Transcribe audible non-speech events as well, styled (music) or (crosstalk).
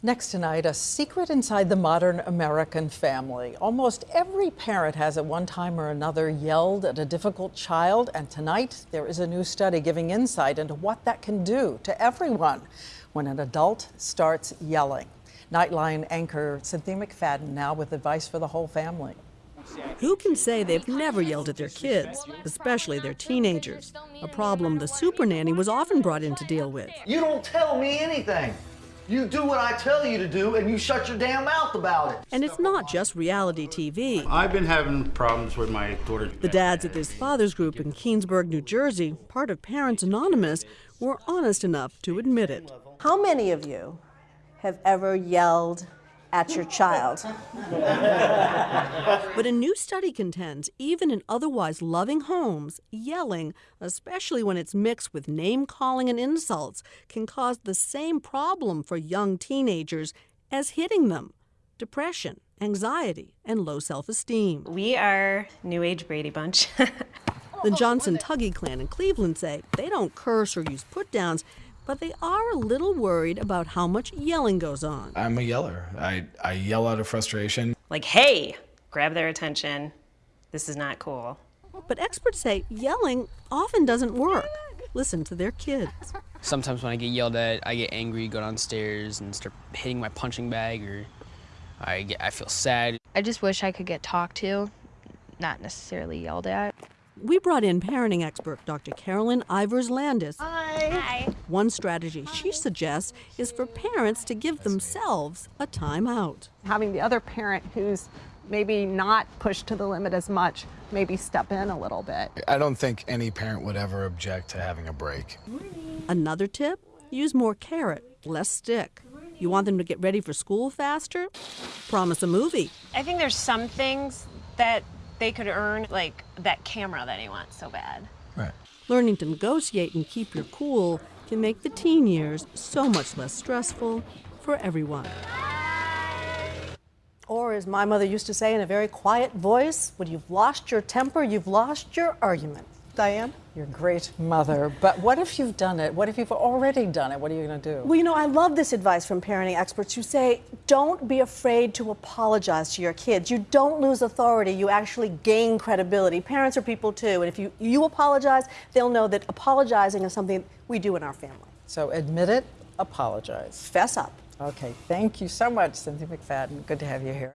Next tonight, a secret inside the modern American family. Almost every parent has at one time or another yelled at a difficult child, and tonight there is a new study giving insight into what that can do to everyone when an adult starts yelling. Nightline anchor Cynthia McFadden now with advice for the whole family. Who can say they've never yelled at their kids, especially their teenagers? A problem the super nanny was often brought in to deal with. You don't tell me anything. You do what I tell you to do, and you shut your damn mouth about it. And it's not just reality TV. I've been having problems with my daughter. The dads at this father's group in Keansburg, New Jersey, part of Parents Anonymous, were honest enough to admit it. How many of you have ever yelled at your child? But a new study contends even in otherwise loving homes, yelling, especially when it's mixed with name calling and insults, can cause the same problem for young teenagers as hitting them depression, anxiety, and low self esteem. We are New Age Brady Bunch. (laughs) The Johnson Tuggy clan in Cleveland say they don't curse or use put downs, but they are a little worried about how much yelling goes on. I'm a yeller. I, I yell out of frustration. like, hey, grab their attention. This is not cool. But experts say yelling often doesn't work. Listen to their kids. Sometimes when I get yelled at, I get angry, go downstairs and start hitting my punching bag, or I get, I feel sad. I just wish I could get talked to, not necessarily yelled at. We brought in parenting expert Dr. Carolyn Ivers Landis. Hi. One strategy she suggests is for parents to give themselves a timeout. having the other parent who's maybe not pushed to the limit as much, maybe step in a little bit. I don't think any parent would ever object to having a break. Another tip use more carrot, less stick. You want them to get ready for school faster? Promise a movie. I think there's some things that they could earn, like that camera that he wants so bad. Right. Learning to negotiate and keep your cool can make the teen years so much less stressful for everyone. Or, as my mother used to say in a very quiet voice, when you've lost your temper, you've lost your argument. Diane? You're great mother, but what if you've done it? What if you've already done it? What are you going to do? Well, you know, I love this advice from parenting experts who say don't be afraid to apologize to your kids. You don't lose authority, you actually gain credibility. Parents are people too, and if you, you apologize, they'll know that apologizing is something we do in our family. So admit it, apologize. Fess up. Okay, thank you so much, Cynthia McFadden. Good to have you here.